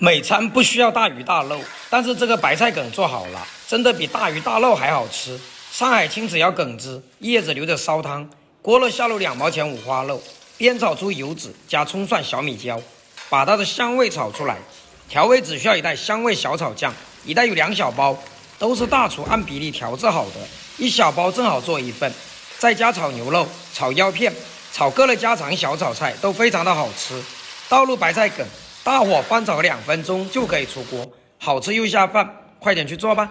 每餐不需要大鱼大肉，但是这个白菜梗做好了，真的比大鱼大肉还好吃。上海青子要梗汁，叶子留着烧汤，锅热下入两毛钱五花肉，煸炒出油脂，加葱蒜小米椒，把它的香味炒出来。调味只需要一袋香味小炒酱，一袋有两小包，都是大厨按比例调制好的，一小包正好做一份。再加炒牛肉、炒腰片、炒各类家常小炒菜，都非常的好吃。倒入白菜梗。大火翻炒两分钟就可以出锅，好吃又下饭，快点去做吧。